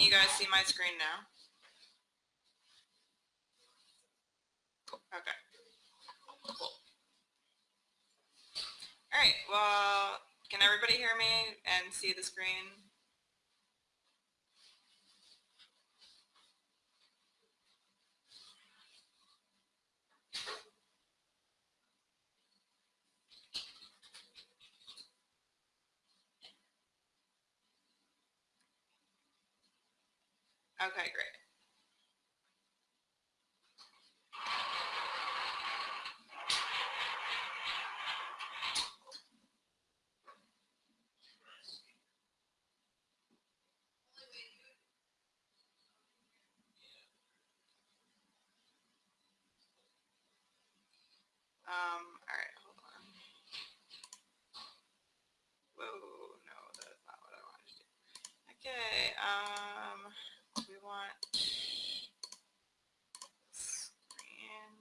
Can you guys see my screen now? Okay. Cool. All right, well, can everybody hear me and see the screen? Okay, great. Um, all right, hold on. Whoa, no, that's not what I wanted to do. Okay, um, we want screen.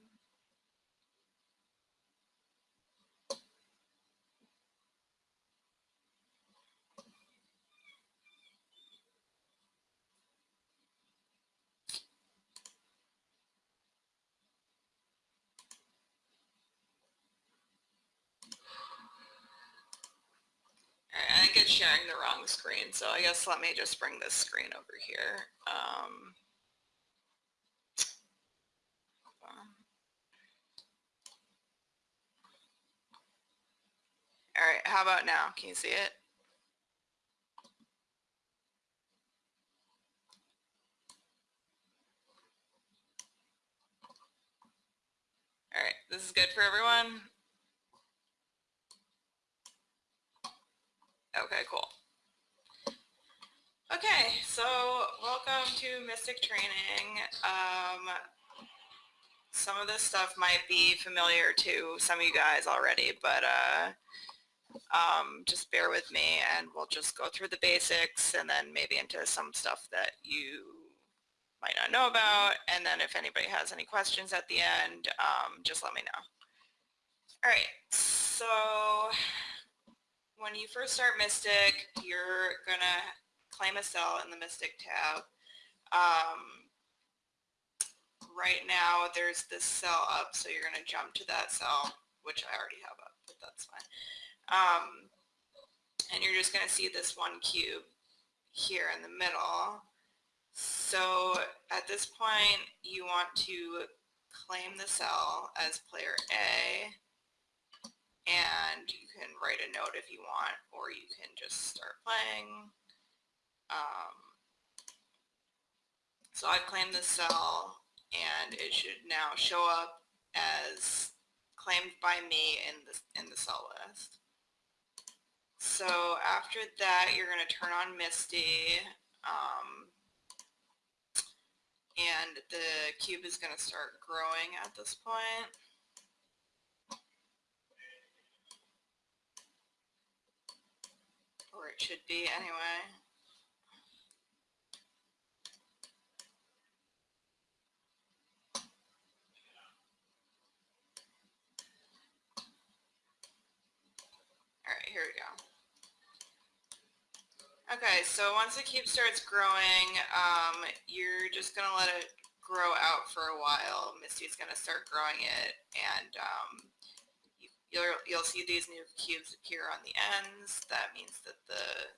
All right, I think it's sharing the wrong screen, so I guess let me just bring this screen over here. Um, all right, how about now? Can you see it? All right, this is good for everyone? Okay, cool. Okay, so welcome to Mystic Training. Um, some of this stuff might be familiar to some of you guys already, but uh, um, just bear with me and we'll just go through the basics and then maybe into some stuff that you might not know about. And then if anybody has any questions at the end, um, just let me know. All right, so when you first start Mystic, you're going to claim a cell in the Mystic tab. Um, right now, there's this cell up, so you're going to jump to that cell, which I already have up, but that's fine. Um, and you're just going to see this one cube here in the middle. So at this point, you want to claim the cell as player A write a note if you want, or you can just start playing. Um, so I've claimed the cell, and it should now show up as claimed by me in the, in the cell list. So after that, you're going to turn on Misty, um, and the cube is going to start growing at this point. Or it should be anyway. All right, here we go. Okay, so once the cube starts growing, um, you're just going to let it grow out for a while. Misty's going to start growing it, and um, you'll, you'll see these new cubes appear on the ends. That means that the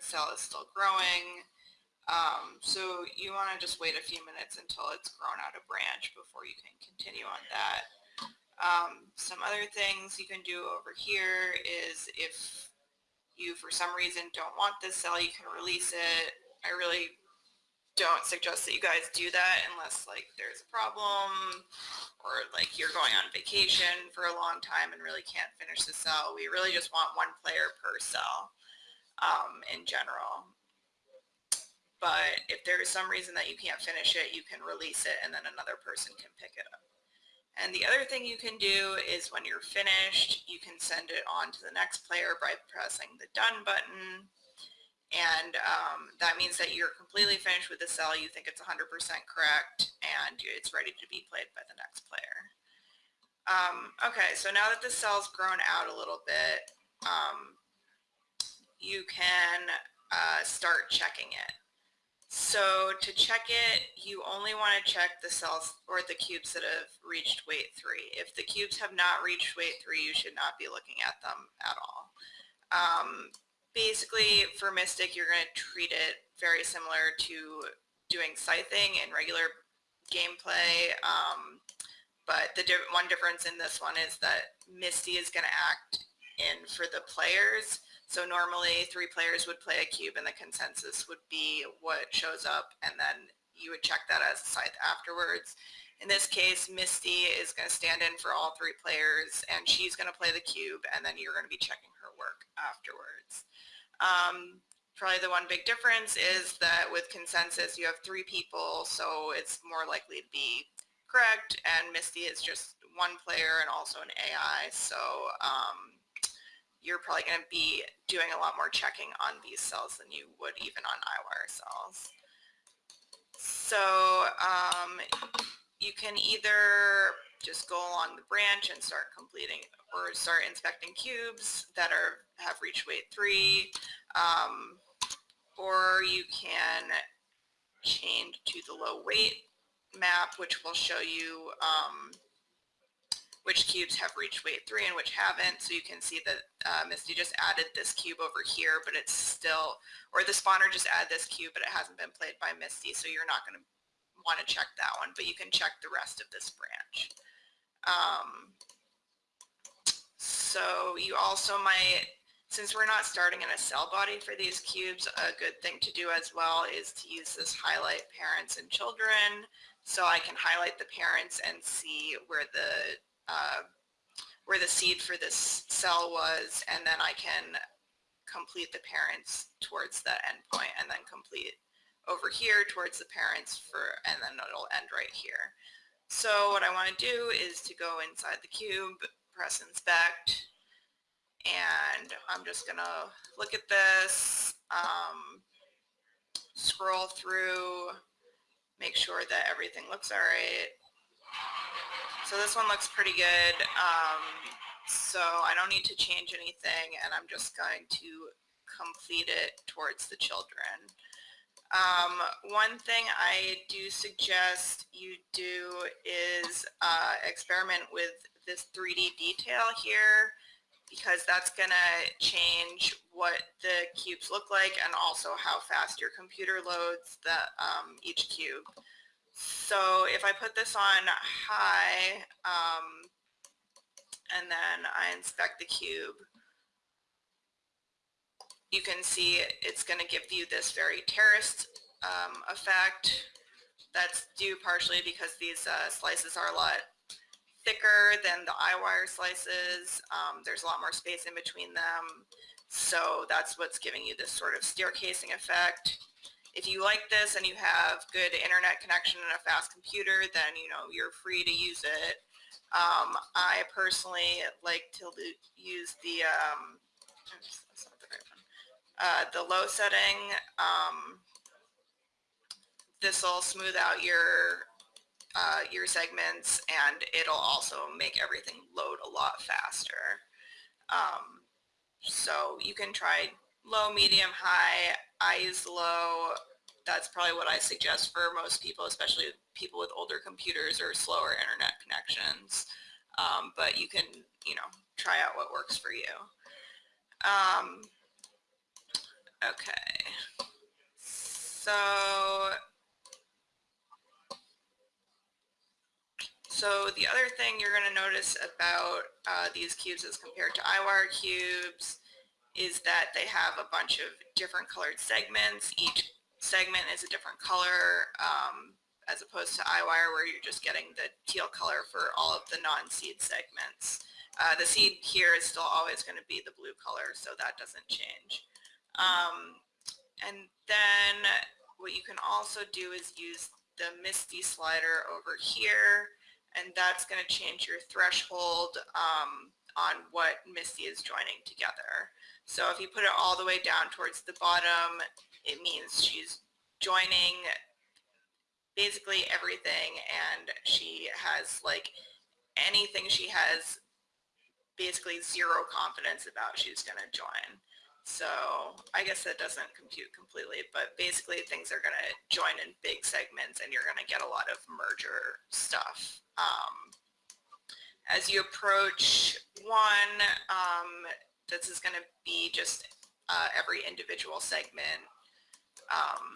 cell is still growing. Um, so you want to just wait a few minutes until it's grown out a branch before you can continue on that. Um, some other things you can do over here is if you for some reason don't want this cell, you can release it. I really don't suggest that you guys do that unless like there's a problem or like you're going on vacation for a long time and really can't finish the cell. We really just want one player per cell um, in general. But if there is some reason that you can't finish it, you can release it and then another person can pick it up. And the other thing you can do is when you're finished, you can send it on to the next player by pressing the done button and um, that means that you're completely finished with the cell, you think it's 100% correct, and it's ready to be played by the next player. Um, okay, so now that the cell's grown out a little bit, um, you can uh, start checking it. So to check it, you only want to check the cells or the cubes that have reached weight three. If the cubes have not reached weight three, you should not be looking at them at all. Um, basically, for Mystic, you're going to treat it very similar to doing scything in regular gameplay. Um, but the one difference in this one is that Misty is going to act in for the players so normally three players would play a cube and the consensus would be what shows up and then you would check that as a scythe afterwards. In this case, Misty is going to stand in for all three players and she's going to play the cube and then you're going to be checking her work afterwards. Um, probably the one big difference is that with consensus you have three people so it's more likely to be correct and Misty is just one player and also an AI so um, you're probably going to be doing a lot more checking on these cells than you would even on Eyewire cells. So um, you can either just go along the branch and start completing or start inspecting cubes that are have reached weight three, um, or you can change to the low weight map, which will show you um, which cubes have reached weight three and which haven't. So you can see that uh, Misty just added this cube over here, but it's still, or the spawner just added this cube, but it hasn't been played by Misty, so you're not going to want to check that one, but you can check the rest of this branch. Um, so you also might, since we're not starting in a cell body for these cubes, a good thing to do as well is to use this highlight parents and children. So I can highlight the parents and see where the uh, where the seed for this cell was, and then I can complete the parents towards the endpoint and then complete over here towards the parents for, and then it'll end right here. So what I want to do is to go inside the cube, press inspect, and I'm just going to look at this, um, scroll through, make sure that everything looks all right, so this one looks pretty good. Um, so I don't need to change anything and I'm just going to complete it towards the children. Um, one thing I do suggest you do is uh, experiment with this 3D detail here because that's going to change what the cubes look like and also how fast your computer loads the, um, each cube. So if I put this on high um, and then I inspect the cube, you can see it's going to give you this very terraced um, effect. That's due partially because these uh, slices are a lot thicker than the Eyewire slices. Um, there's a lot more space in between them. So that's what's giving you this sort of staircasing effect if you like this and you have good internet connection and a fast computer, then you know you're free to use it. Um, I personally like to use the um, uh, the low setting. Um, this will smooth out your uh, your segments and it'll also make everything load a lot faster. Um, so you can try low, medium, high. I use low that's probably what I suggest for most people, especially people with older computers or slower internet connections. Um, but you can, you know, try out what works for you. Um, okay. So, so the other thing you're going to notice about uh, these cubes as compared to Eyewire cubes is that they have a bunch of different colored segments. Each segment is a different color um, as opposed to Eyewire where you're just getting the teal color for all of the non-seed segments. Uh, the seed here is still always going to be the blue color, so that doesn't change. Um, and then what you can also do is use the Misty slider over here, and that's going to change your threshold um, on what Misty is joining together. So if you put it all the way down towards the bottom, it means she's joining basically everything and she has like anything she has basically zero confidence about she's going to join. So I guess that doesn't compute completely, but basically things are going to join in big segments and you're going to get a lot of merger stuff. Um, as you approach one, um, this is going to be just uh, every individual segment. Um,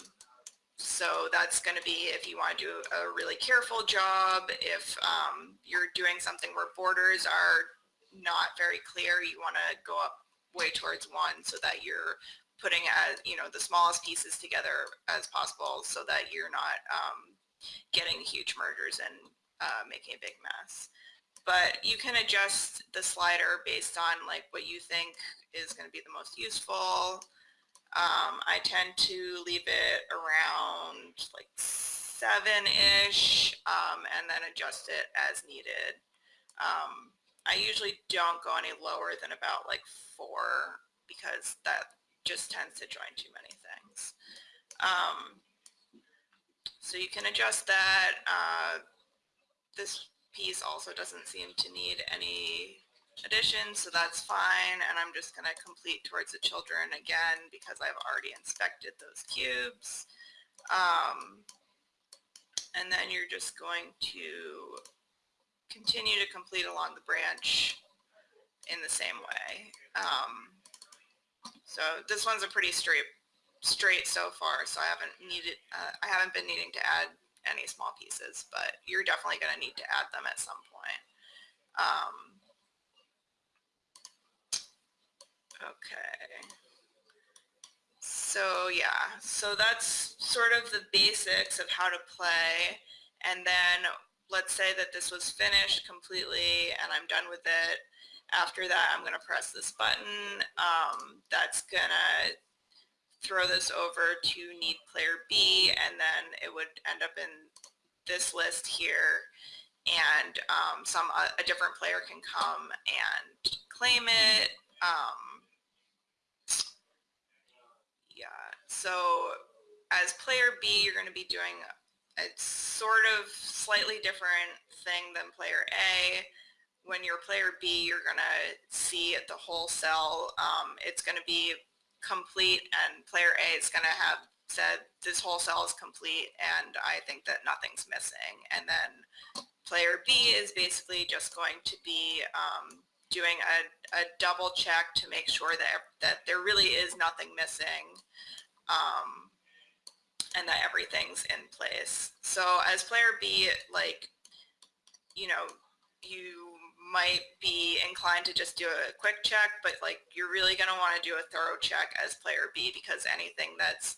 so that's going to be if you want to do a really careful job, if um, you're doing something where borders are not very clear, you want to go up way towards one so that you're putting as you know the smallest pieces together as possible so that you're not um, getting huge mergers and uh, making a big mess but you can adjust the slider based on like what you think is going to be the most useful. Um, I tend to leave it around like seven-ish um, and then adjust it as needed. Um, I usually don't go any lower than about like four because that just tends to join too many things. Um, so you can adjust that. Uh, this piece also doesn't seem to need any addition, so that's fine. And I'm just going to complete towards the children again because I've already inspected those cubes. Um, and then you're just going to continue to complete along the branch in the same way. Um, so this one's a pretty straight straight so far, so I haven't needed uh, I haven't been needing to add any small pieces, but you're definitely going to need to add them at some point. Um, okay. So yeah, so that's sort of the basics of how to play. And then let's say that this was finished completely and I'm done with it. After that, I'm going to press this button. Um, that's going to throw this over to need player B and then it would end up in this list here and um, some uh, a different player can come and claim it. Um, yeah, so as player B, you're going to be doing a sort of slightly different thing than player A. When you're player B, you're going to see the whole cell. Um, it's going to be complete and player A is going to have said this whole cell is complete and I think that nothing's missing. And then player B is basically just going to be um, doing a, a, double check to make sure that, that there really is nothing missing um, and that everything's in place. So as player B, like, you know, you might be inclined to just do a quick check, but like you're really going to want to do a thorough check as player B because anything that's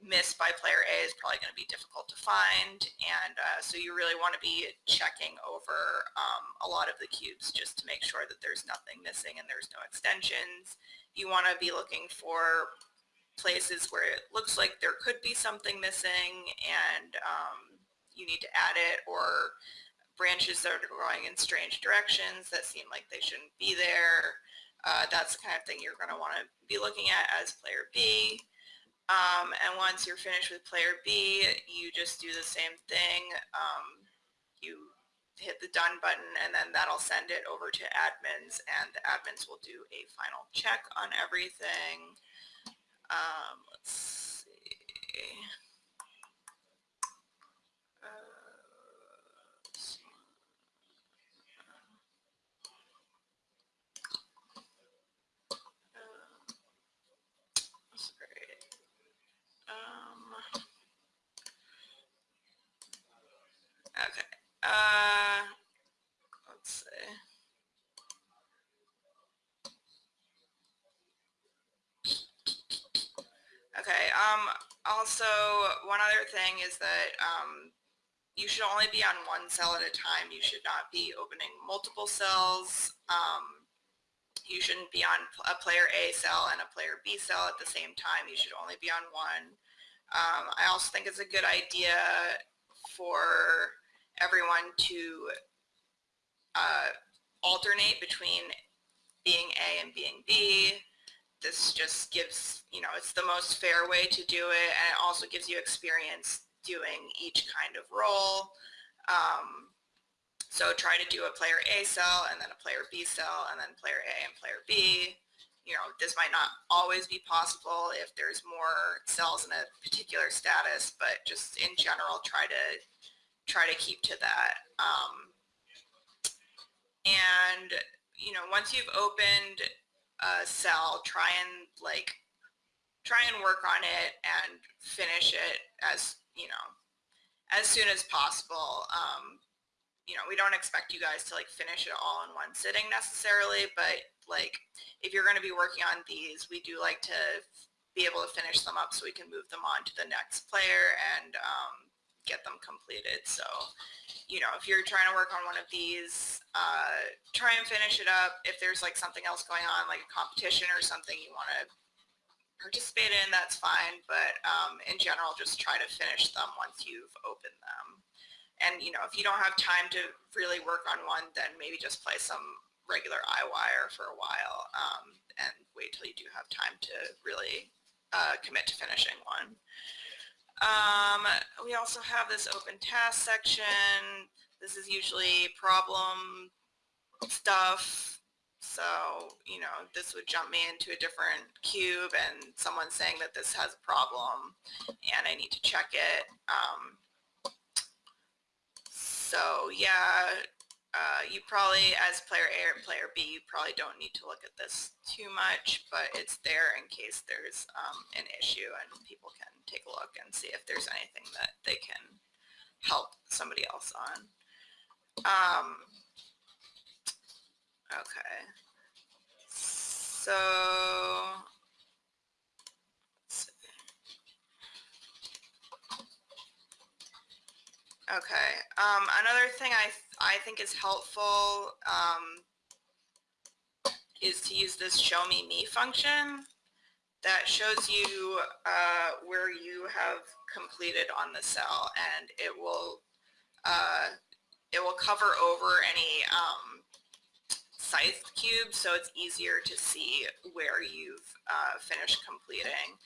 missed by player A is probably going to be difficult to find. And uh, so you really want to be checking over um, a lot of the cubes just to make sure that there's nothing missing and there's no extensions. You want to be looking for places where it looks like there could be something missing and um, you need to add it or branches that are growing in strange directions that seem like they shouldn't be there. Uh, that's the kind of thing you're going to want to be looking at as player B. Um, and once you're finished with player B, you just do the same thing. Um, you hit the done button and then that'll send it over to admins and the admins will do a final check on everything. Um, let's see. Um. Okay. Uh, let's see. Okay. Um, also, one other thing is that um, you should only be on one cell at a time. You should not be opening multiple cells. Um, you shouldn't be on a player A cell and a player B cell at the same time. You should only be on one. Um, I also think it's a good idea for everyone to uh, alternate between being A and being B. This just gives, you know, it's the most fair way to do it and it also gives you experience doing each kind of role. Um, so try to do a player A cell and then a player B cell and then player A and player B. you know, this might not always be possible if there's more cells in a particular status, but just in general, try to try to keep to that. Um, and, you know, once you've opened a cell, try and like, try and work on it and finish it as, you know, as soon as possible. Um, you know, we don't expect you guys to like finish it all in one sitting necessarily, but like if you're going to be working on these, we do like to be able to finish them up so we can move them on to the next player and um, get them completed. So, you know, if you're trying to work on one of these, uh, try and finish it up. If there's like something else going on, like a competition or something you want to participate in, that's fine. But um, in general, just try to finish them once you've opened them. And, you know, if you don't have time to really work on one, then maybe just play some regular Eyewire for a while um, and wait till you do have time to really uh, commit to finishing one. Um, we also have this open task section. This is usually problem stuff. So, you know, this would jump me into a different cube and someone saying that this has a problem and I need to check it. Um, so yeah, uh, you probably, as player A or player B, you probably don't need to look at this too much, but it's there in case there's um, an issue and people can take a look and see if there's anything that they can help somebody else on. Um, okay. So Okay. Um, another thing I, I think is helpful um, is to use this show me me function that shows you uh, where you have completed on the cell and it will uh, it will cover over any um, sized cube, so it's easier to see where you've uh, finished completing.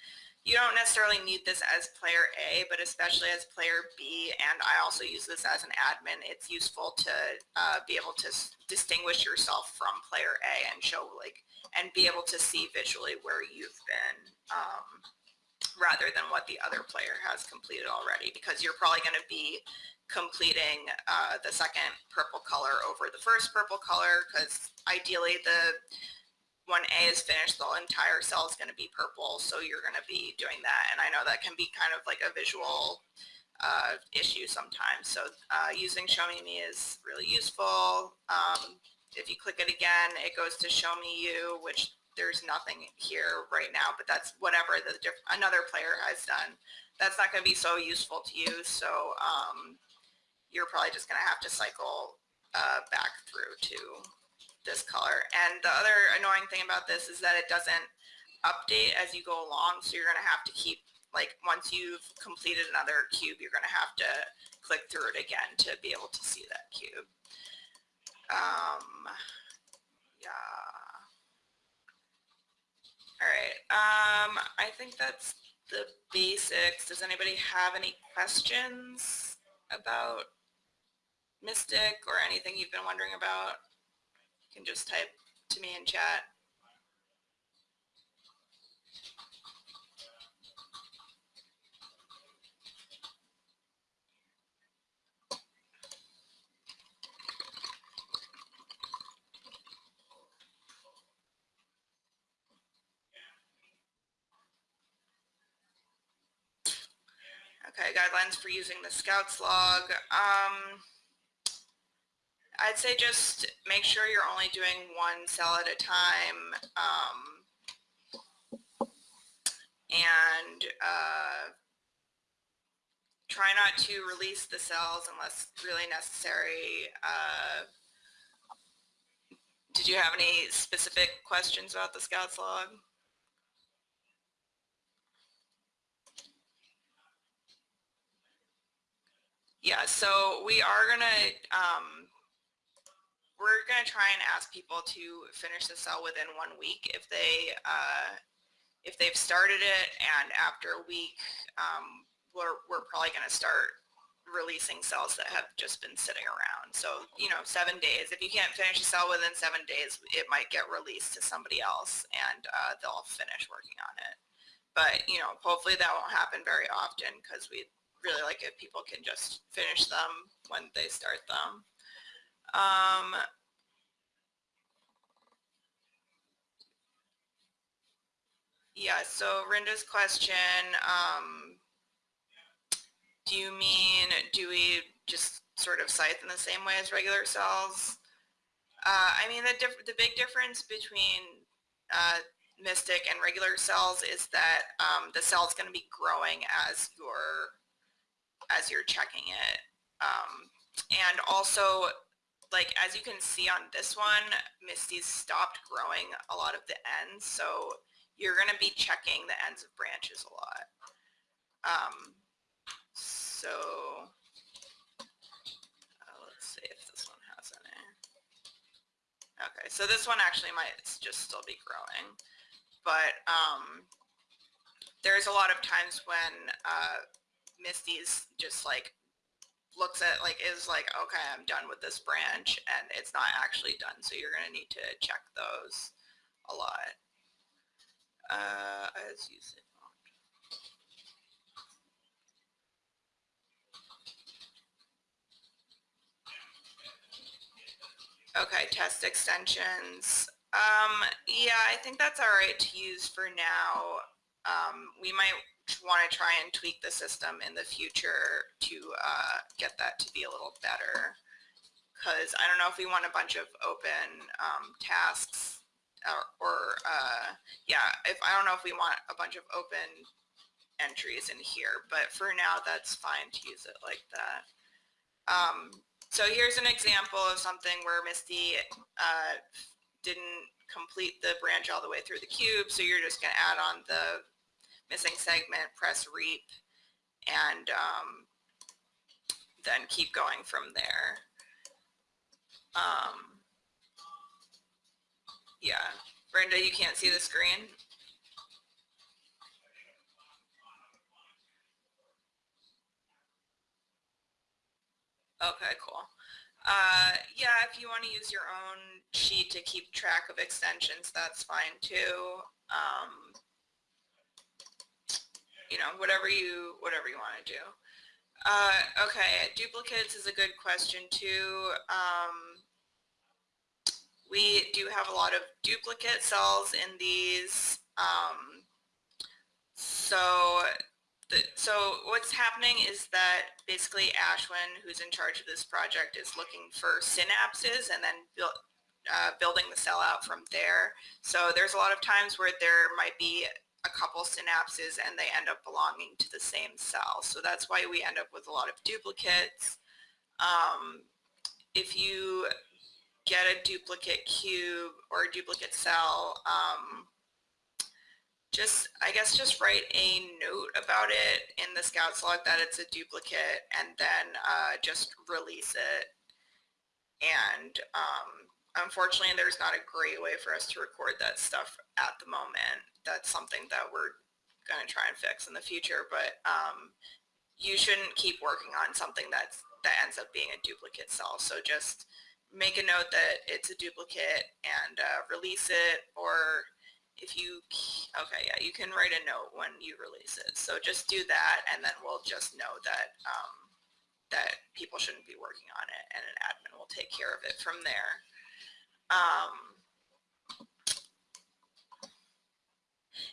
You don't necessarily need this as player A, but especially as player B, and I also use this as an admin, it's useful to uh, be able to distinguish yourself from player A and show like, and be able to see visually where you've been um, rather than what the other player has completed already, because you're probably going to be completing uh, the second purple color over the first purple color, because ideally the when A is finished, the entire cell is going to be purple. So you're going to be doing that. And I know that can be kind of like a visual uh, issue sometimes. So uh, using Show Me Me is really useful. Um, if you click it again, it goes to Show Me You, which there's nothing here right now, but that's whatever the another player has done. That's not going to be so useful to you. So um, you're probably just going to have to cycle uh, back through to this color. And the other annoying thing about this is that it doesn't update as you go along. So you're going to have to keep, like once you've completed another cube, you're going to have to click through it again to be able to see that cube. Um, yeah. All right. Um, I think that's the basics. Does anybody have any questions about Mystic or anything you've been wondering about? You can just type to me in chat. Guidelines for using the Scouts log. Um, I'd say just make sure you're only doing one cell at a time. Um, and uh, try not to release the cells unless really necessary. Uh, did you have any specific questions about the Scouts log? Yeah, so we are going to um, we're going to try and ask people to finish the cell within one week if they uh, if they've started it and after a week um, we're, we're probably going to start releasing cells that have just been sitting around. So, you know, seven days. If you can't finish a cell within seven days, it might get released to somebody else and uh, they'll finish working on it. But, you know, hopefully that won't happen very often because we really like if people can just finish them when they start them. Um, yeah, so Rinda's question, um, do you mean, do we just sort of scythe in the same way as regular cells? Uh, I mean, the, the big difference between uh, Mystic and regular cells is that um, the cell is going to be growing as you're as you're checking it. Um, and also, like as you can see on this one, Misty's stopped growing a lot of the ends, so you're going to be checking the ends of branches a lot. Um, so uh, let's see if this one has any. Okay, so this one actually might just still be growing. But um, there's a lot of times when uh, Misty's just like looks at like is like okay I'm done with this branch and it's not actually done so you're gonna need to check those a lot uh, as you said Okay, test extensions. Um, yeah, I think that's all right to use for now. Um, we might want to try and tweak the system in the future to uh, get that to be a little better. Because I don't know if we want a bunch of open um, tasks or, or uh, yeah, if I don't know if we want a bunch of open entries in here, but for now that's fine to use it like that. Um, so here's an example of something where Misty uh, didn't complete the branch all the way through the cube, so you're just going to add on the missing segment, press reap, and um, then keep going from there. Um, yeah, Brenda, you can't see the screen? Okay, cool. Uh, yeah, if you want to use your own sheet to keep track of extensions, that's fine too. Um, you know, whatever you whatever you want to do. Uh, okay, duplicates is a good question too. Um, we do have a lot of duplicate cells in these. Um, so the, so what's happening is that basically Ashwin, who's in charge of this project, is looking for synapses and then build, uh, building the cell out from there. So there's a lot of times where there might be a couple synapses and they end up belonging to the same cell. So that's why we end up with a lot of duplicates. Um, if you get a duplicate cube or a duplicate cell, um, just, I guess just write a note about it in the Scouts log that it's a duplicate and then uh, just release it. And um, unfortunately, there's not a great way for us to record that stuff at the moment. That's something that we're going to try and fix in the future, but um, you shouldn't keep working on something that's that ends up being a duplicate cell. So just make a note that it's a duplicate and uh, release it or if you, okay, yeah, you can write a note when you release it. So just do that and then we'll just know that, um, that people shouldn't be working on it and an admin will take care of it from there. Um,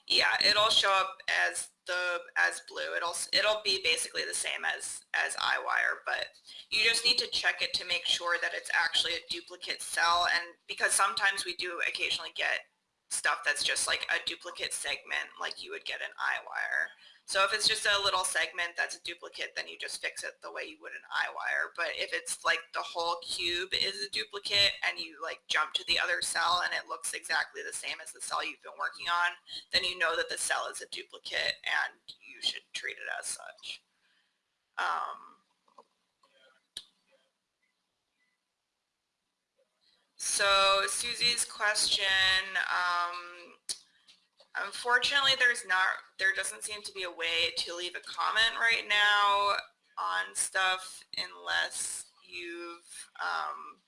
yeah, it'll show up as the as blue. It'll it'll be basically the same as as Eyewire, but you just need to check it to make sure that it's actually a duplicate cell. And because sometimes we do occasionally get stuff that's just like a duplicate segment like you would get an Eyewire. So if it's just a little segment that's a duplicate, then you just fix it the way you would an Eyewire. But if it's like the whole cube is a duplicate and you like jump to the other cell and it looks exactly the same as the cell you've been working on, then you know that the cell is a duplicate and you should treat it as such. Um, So Susie's question, um, unfortunately there's not, there doesn't seem to be a way to leave a comment right now. on stuff unless you've um,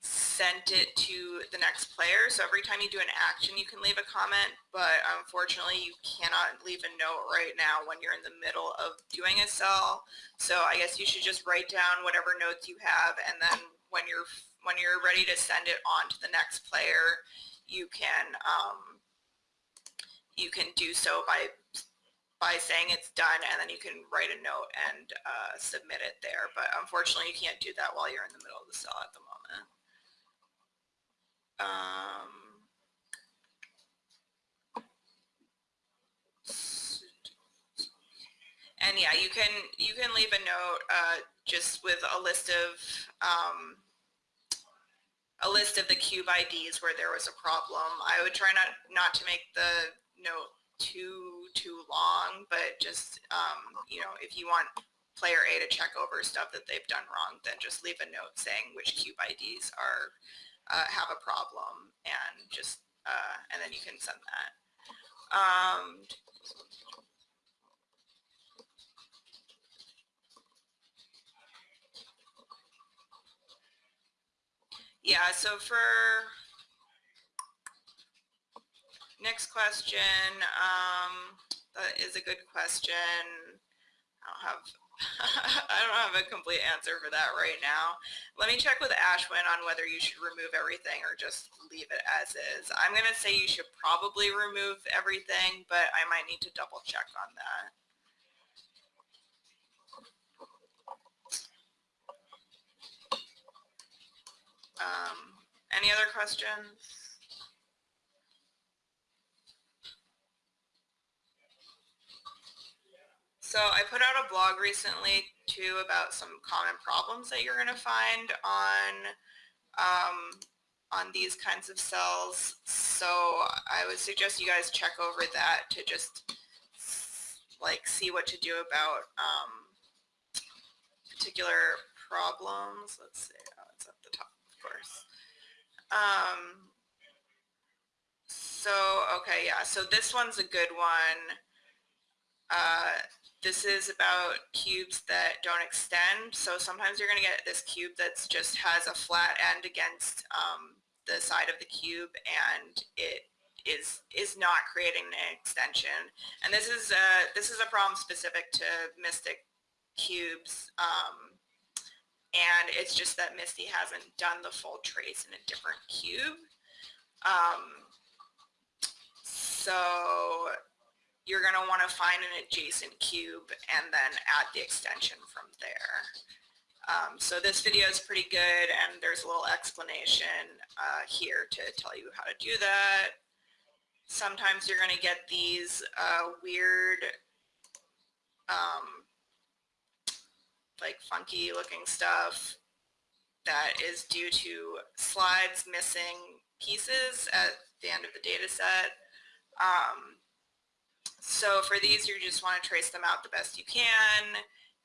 sent it to the next player. So every time you do an action, you can leave a comment, but unfortunately you cannot leave a note right now when you're in the middle of doing a cell. So I guess you should just write down whatever notes you have and then when you're when you're ready to send it on to the next player, you can um, you can do so by by saying it's done and then you can write a note and uh, submit it there. But unfortunately you can't do that while you're in the middle of the cell at the moment. Um, and yeah, you can you can leave a note uh, just with a list of um, a list of the cube IDs where there was a problem. I would try not not to make the note too too long, but just um, you know if you want player A to check over stuff that they've done wrong, then just leave a note saying which cube IDs are uh, have a problem and just, uh, and then you can send that. Um, yeah, so for next question, um, that is a good question. I don't have I don't have a complete answer for that right now. Let me check with Ashwin on whether you should remove everything or just leave it as is. I'm going to say you should probably remove everything, but I might need to double check on that. Um, any other questions? So I put out a blog recently too about some common problems that you're going to find on um, on these kinds of cells. So I would suggest you guys check over that to just like see what to do about um, particular problems. Let's see, oh, it's at the top, of course. Um, so, okay, yeah, so this one's a good one. Uh, this is about cubes that don't extend. So sometimes you're going to get this cube that just has a flat end against um, the side of the cube and it is is not creating an extension. And this is a, this is a problem specific to Mystic cubes. Um, and it's just that Misty hasn't done the full trace in a different cube. Um, so you're going to want to find an adjacent cube and then add the extension from there. Um, so this video is pretty good and there's a little explanation uh, here to tell you how to do that. Sometimes you're going to get these uh, weird, um, like funky looking stuff that is due to slides missing pieces at the end of the data set. Um, so for these, you just want to trace them out the best you can.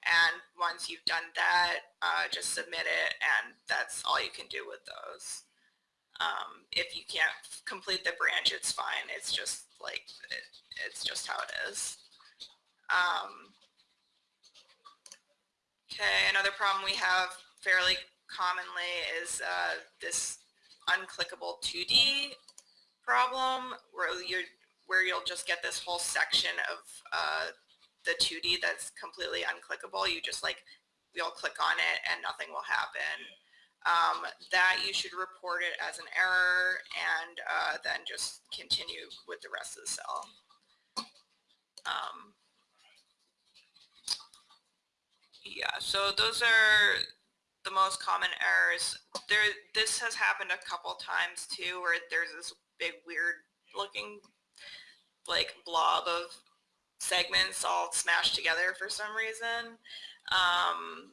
And once you've done that, uh, just submit it and that's all you can do with those. Um, if you can't complete the branch, it's fine. It's just like, it, it's just how it is. Um, okay, another problem we have fairly commonly is uh, this unclickable 2D problem where you're where you'll just get this whole section of uh, the 2D that's completely unclickable. You just like, you'll click on it and nothing will happen. Um, that you should report it as an error and uh, then just continue with the rest of the cell. Um, yeah, so those are the most common errors. There, this has happened a couple times too, where there's this big weird looking like blob of segments all smashed together for some reason. Um,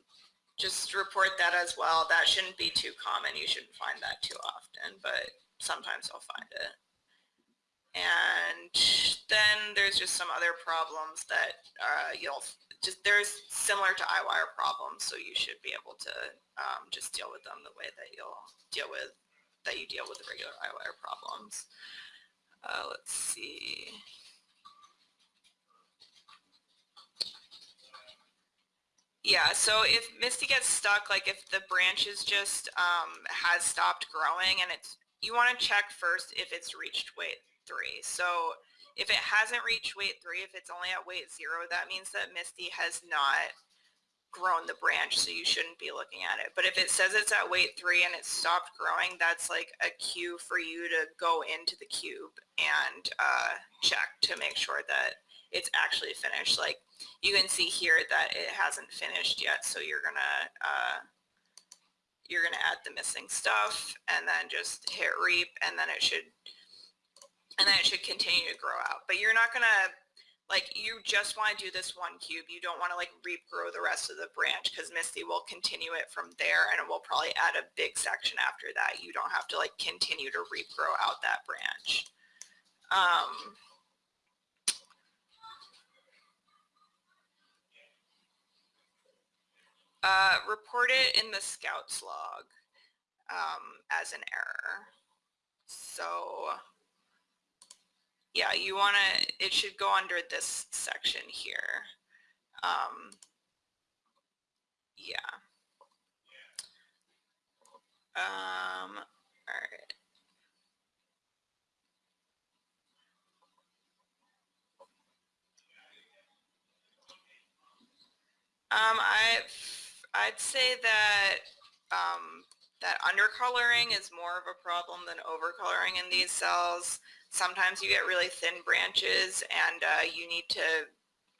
just report that as well. That shouldn't be too common. You shouldn't find that too often, but sometimes you'll find it. And then there's just some other problems that uh, you'll just, there's similar to Eyewire problems, so you should be able to um, just deal with them the way that you'll deal with, that you deal with the regular Eyewire problems. Uh, let's see. Yeah, so if Misty gets stuck, like if the branch is just um, has stopped growing and it's, you want to check first if it's reached weight three. So if it hasn't reached weight three, if it's only at weight zero, that means that Misty has not grown the branch, so you shouldn't be looking at it. But if it says it's at weight three and it's stopped growing, that's like a cue for you to go into the cube and uh, check to make sure that it's actually finished. Like you can see here that it hasn't finished yet. So you're gonna uh, you're gonna add the missing stuff and then just hit reap and then it should and then it should continue to grow out. But you're not gonna like you just want to do this one cube. You don't want to like regrow the rest of the branch because Misty will continue it from there and it will probably add a big section after that. You don't have to like continue to regrow out that branch. Um, Uh, report it in the scouts log um, as an error. So yeah, you want to, it should go under this section here. Um, yeah. Um, all right. Um, I've I'd say that um, that undercoloring is more of a problem than overcoloring in these cells. Sometimes you get really thin branches and uh, you need to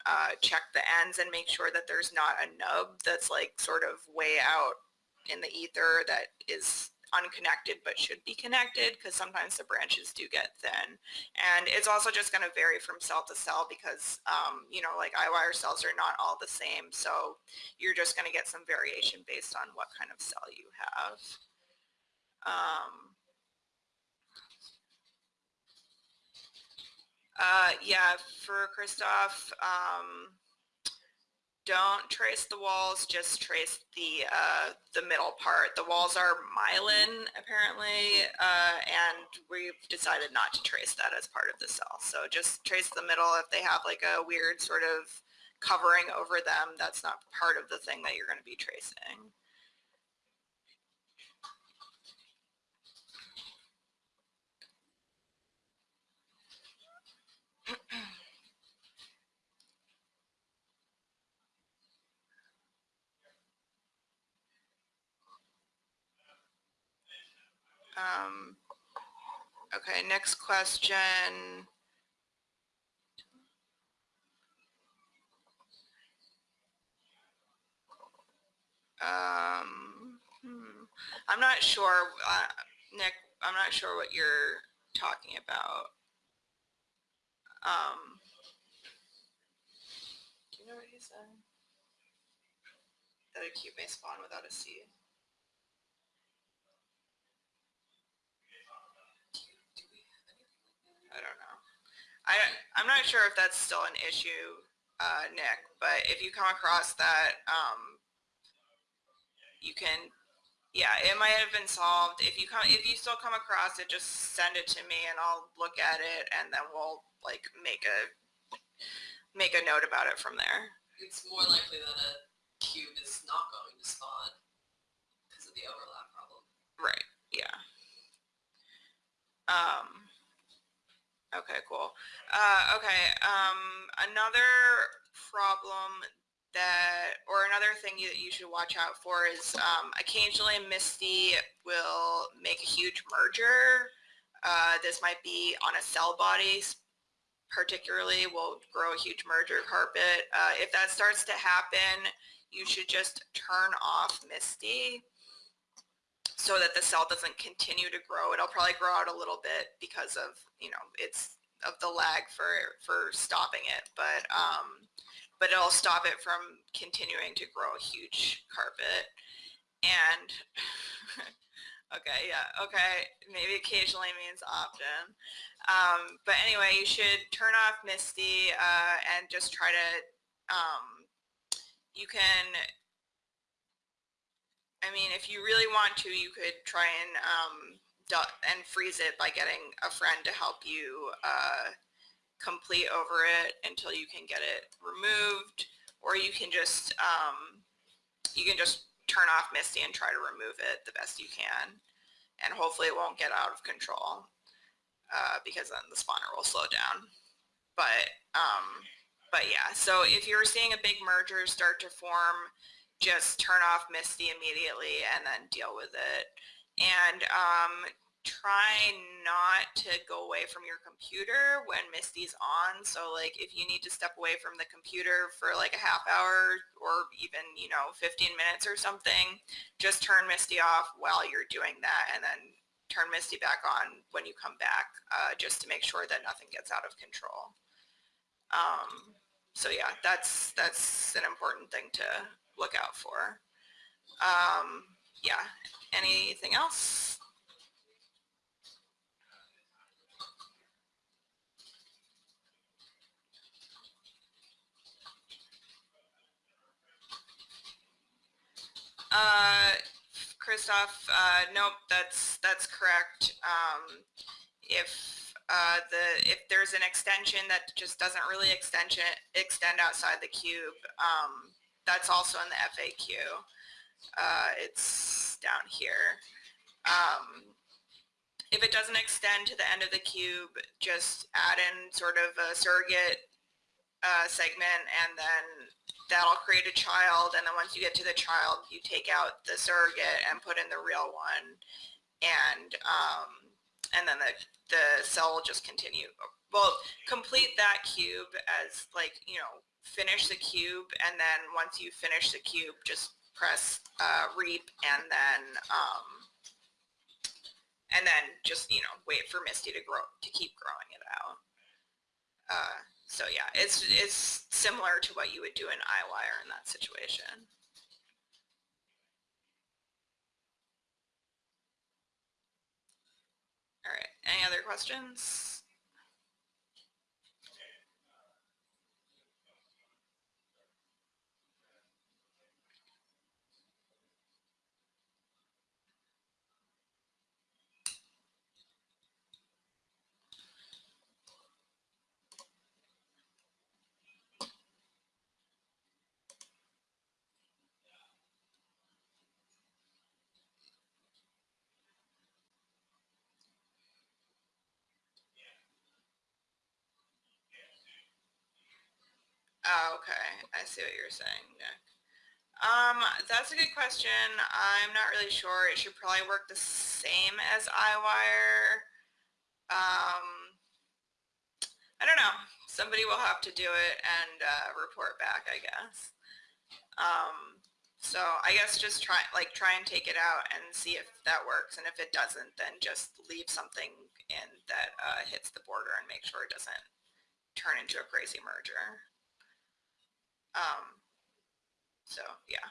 uh, check the ends and make sure that there's not a nub that's like sort of way out in the ether that is unconnected but should be connected because sometimes the branches do get thin. And it's also just going to vary from cell to cell because, um, you know, like eyewire cells are not all the same. So you're just going to get some variation based on what kind of cell you have. Um, uh, yeah, for Christoph, um, don't trace the walls, just trace the uh, the middle part. The walls are myelin apparently, uh, and we've decided not to trace that as part of the cell. So just trace the middle. If they have like a weird sort of covering over them, that's not part of the thing that you're going to be tracing. Um, okay, next question. Um, hmm. I'm not sure, uh, Nick, I'm not sure what you're talking about. Um, do you know what he said? That a cube may spawn without a seed. I don't know. I, I'm not sure if that's still an issue, uh, Nick, but if you come across that, um, you can, yeah, it might have been solved. If you come, if you still come across it, just send it to me and I'll look at it and then we'll like make a, make a note about it from there. It's more likely that a cube is not going to spawn because of the overlap problem. Right, yeah. Um, Okay, cool. Uh, okay, um, another problem that, or another thing you, that you should watch out for is um, occasionally Misty will make a huge merger. Uh, this might be on a cell body particularly will grow a huge merger carpet. Uh, if that starts to happen, you should just turn off Misty so that the cell doesn't continue to grow. It'll probably grow out a little bit because of, you know, it's of the lag for, for stopping it, but, um, but it'll stop it from continuing to grow a huge carpet. And, okay, yeah, okay, maybe occasionally means often. Um, but anyway, you should turn off Misty uh, and just try to, um, you can I mean, if you really want to, you could try and um, and freeze it by getting a friend to help you uh, complete over it until you can get it removed, or you can just um, you can just turn off Misty and try to remove it the best you can. And hopefully it won't get out of control uh, because then the spawner will slow down. But, um, but yeah, so if you're seeing a big merger start to form, just turn off Misty immediately and then deal with it. And um, try not to go away from your computer when Misty's on. So like if you need to step away from the computer for like a half hour or even, you know, 15 minutes or something, just turn Misty off while you're doing that and then turn Misty back on when you come back uh, just to make sure that nothing gets out of control. Um, so yeah, that's, that's an important thing to look out for. Um, yeah, anything else? Uh, Christoph, uh, nope, that's that's correct. Um, if uh, the if there's an extension that just doesn't really extension extend outside the cube, um, that's also in the FAQ. Uh, it's down here. Um, if it doesn't extend to the end of the cube, just add in sort of a surrogate uh, segment and then that'll create a child and then once you get to the child you take out the surrogate and put in the real one. And um, and then the the cell will just continue well complete that cube as like you know finish the cube and then once you finish the cube just press uh, reap and then um, and then just you know wait for Misty to grow to keep growing it out. Uh, so yeah, it's it's similar to what you would do in Eyewire in that situation. All right, any other questions? Oh, okay. I see what you're saying, Nick. Um, that's a good question. I'm not really sure. It should probably work the same as Eyewire. Um, I don't know. Somebody will have to do it and uh, report back, I guess. Um, so I guess just try, like, try and take it out and see if that works. And if it doesn't, then just leave something in that uh, hits the border and make sure it doesn't turn into a crazy merger. Um, so yeah.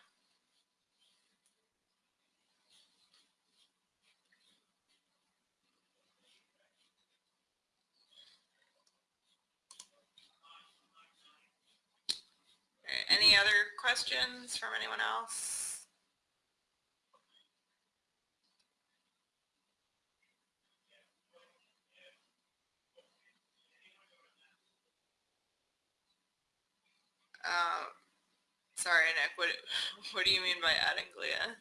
Any other questions from anyone else? Um, sorry, Nick. What What do you mean by adding glia?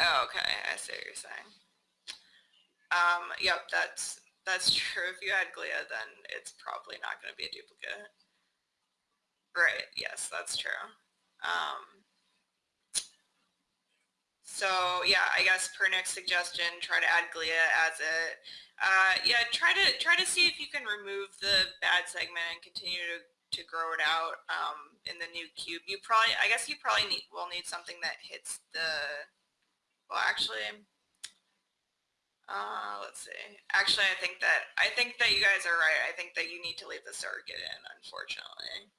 Oh, okay. I see what you're saying. Um, yep, that's that's true. If you add glia, then it's probably not going to be a duplicate. Right. Yes, that's true. Um, so yeah, I guess per Nick's suggestion, try to add glia as it. Uh, yeah, try to try to see if you can remove the bad segment and continue to, to grow it out um, in the new cube. You probably, I guess you probably need will need something that hits the. Well, actually, uh, let's see. Actually, I think that I think that you guys are right. I think that you need to leave the surrogate in, unfortunately.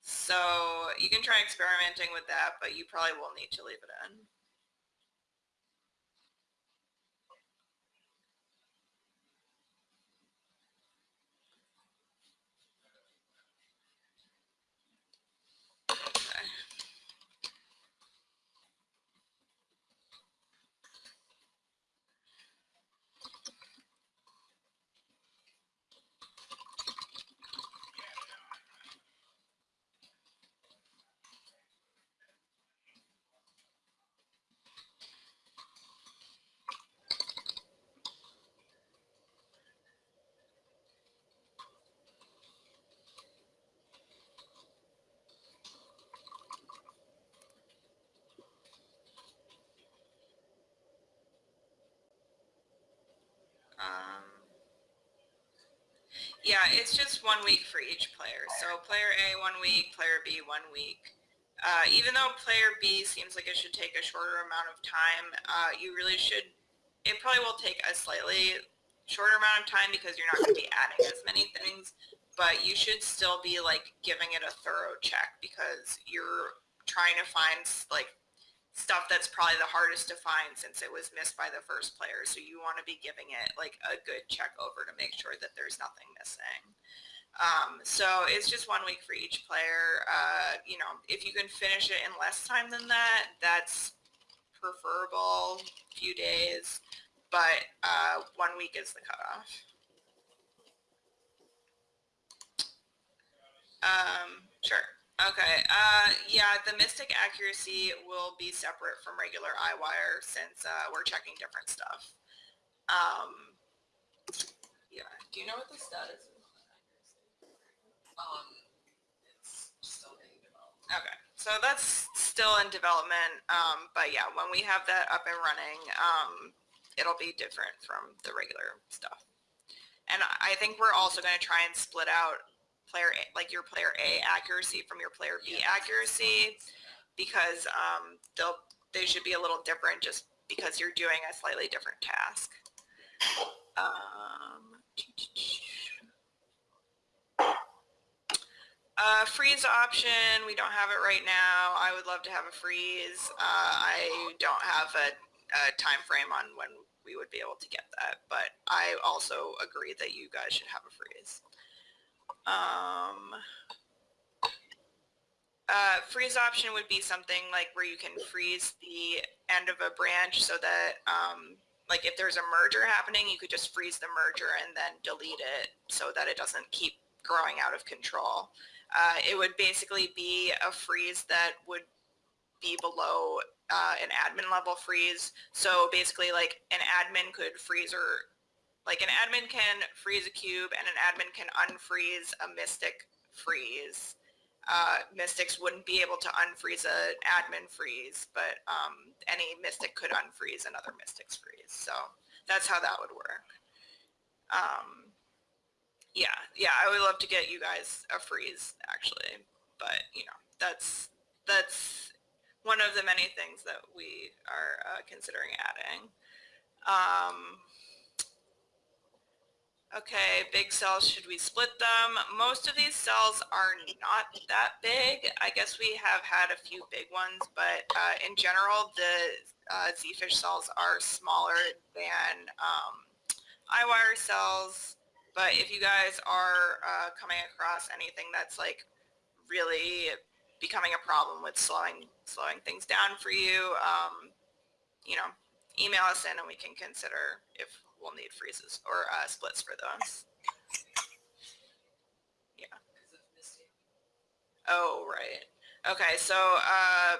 So you can try experimenting with that, but you probably will need to leave it in. Just one week for each player. So player A one week, player B one week. Uh, even though player B seems like it should take a shorter amount of time, uh, you really should. It probably will take a slightly shorter amount of time because you're not going to be adding as many things, but you should still be like giving it a thorough check because you're trying to find like stuff that's probably the hardest to find since it was missed by the first player. So you want to be giving it like a good check over to make sure that there's nothing missing. Um, so it's just one week for each player. Uh, you know, if you can finish it in less time than that, that's preferable, a few days, but uh, one week is the cutoff. Um, sure. Okay. Uh, yeah, the Mystic accuracy will be separate from regular Eyewire since uh, we're checking different stuff. Um, yeah. Do you know what the status is? Um, it's still being developed. Okay, so that's still in development, um, but yeah, when we have that up and running, um, it'll be different from the regular stuff. And I think we're also gonna try and split out player, A- like your player A accuracy from your player B accuracy, because, um, they'll, they should be a little different just because you're doing a slightly different task. Um, Uh, freeze option, we don't have it right now. I would love to have a freeze. Uh, I don't have a, a time frame on when we would be able to get that, but I also agree that you guys should have a freeze. Um, uh, freeze option would be something like where you can freeze the end of a branch so that, um, like if there's a merger happening, you could just freeze the merger and then delete it so that it doesn't keep growing out of control. Uh, it would basically be a freeze that would be below uh, an admin level freeze. So basically like an admin could freeze or like an admin can freeze a cube and an admin can unfreeze a mystic freeze. Uh, mystics wouldn't be able to unfreeze an admin freeze, but um, any mystic could unfreeze another mystic's freeze. So that's how that would work. Um, yeah, yeah, I would love to get you guys a freeze actually, but you know, that's that's one of the many things that we are uh, considering adding. Um, okay, big cells, should we split them? Most of these cells are not that big. I guess we have had a few big ones, but uh, in general, the uh, Z-fish cells are smaller than um, Eyewire cells. But if you guys are uh, coming across anything that's like really becoming a problem with slowing slowing things down for you, um, you know, email us in and we can consider if we'll need freezes or uh, splits for those. Misty. Oh, right. Okay, so uh,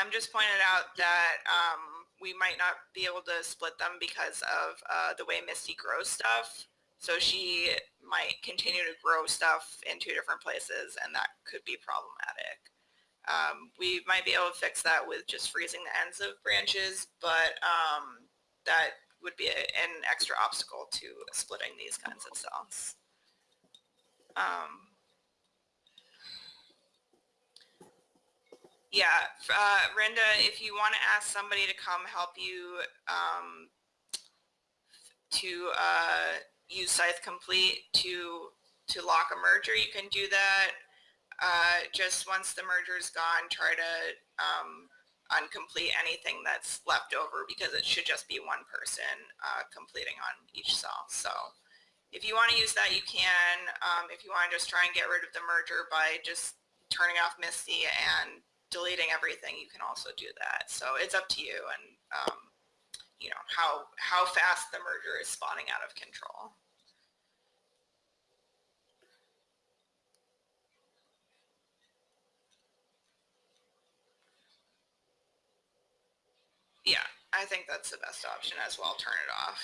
Em just pointed out that um, we might not be able to split them because of uh, the way Misty grows stuff. So she might continue to grow stuff in two different places, and that could be problematic. Um, we might be able to fix that with just freezing the ends of branches, but um, that would be a, an extra obstacle to splitting these kinds of cells. Um, Yeah, uh, Brenda, if you want to ask somebody to come help you um, to uh, use Scythe Complete to to lock a merger, you can do that. Uh, just once the merger is gone, try to um, uncomplete anything that's left over because it should just be one person uh, completing on each cell. So if you want to use that, you can. Um, if you want to just try and get rid of the merger by just turning off Misty and deleting everything, you can also do that. So it's up to you and, um, you know, how, how fast the merger is spawning out of control. Yeah, I think that's the best option as well. Turn it off.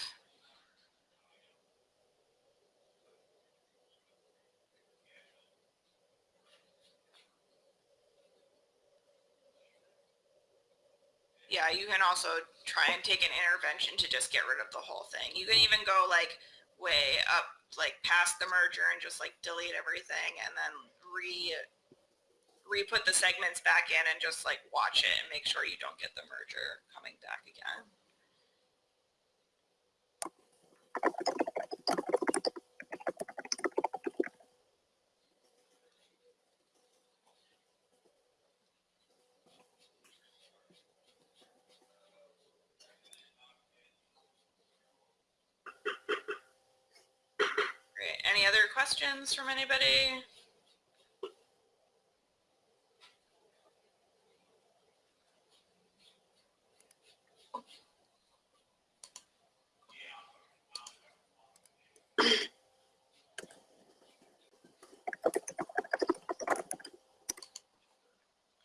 Yeah, you can also try and take an intervention to just get rid of the whole thing. You can even go like way up like past the merger and just like delete everything and then re re-put the segments back in and just like watch it and make sure you don't get the merger coming back again. Great. Any other questions from anybody?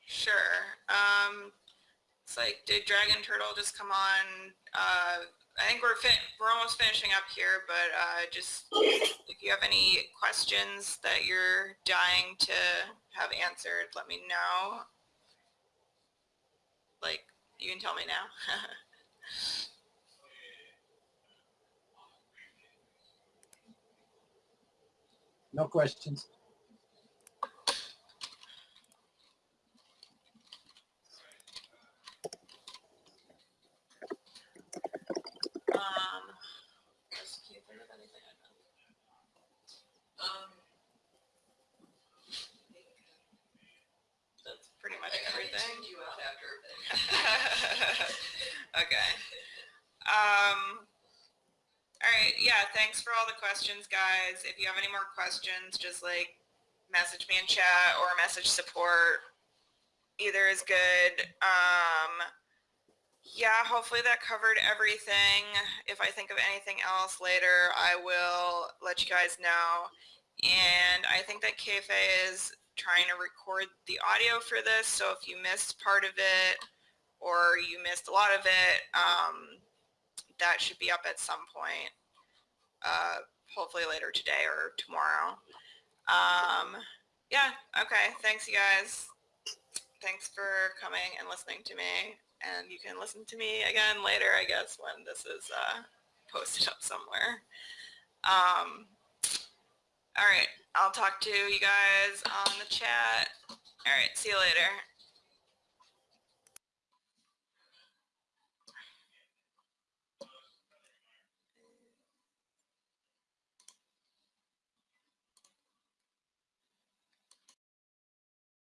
Sure. Um, it's like, did Turtle just come on? Uh, I think we're we're almost finishing up here, but uh, just if you have any questions that you're dying to have answered, let me know. Like, you can tell me now. No questions. um, does Keith think of anything? Um, That's pretty much I, I everything. tuned you out after a bit. okay. Um, all right. Yeah. Thanks for all the questions, guys. If you have any more questions, just like message me in chat or message support. Either is good. Um, yeah, hopefully that covered everything. If I think of anything else later, I will let you guys know. And I think that KFA is trying to record the audio for this. So if you missed part of it or you missed a lot of it, um, that should be up at some point. Uh, hopefully later today or tomorrow. Um, yeah, okay. Thanks, you guys. Thanks for coming and listening to me. And you can listen to me again later, I guess, when this is uh, posted up somewhere. Um, all right. I'll talk to you guys on the chat. All right. See you later.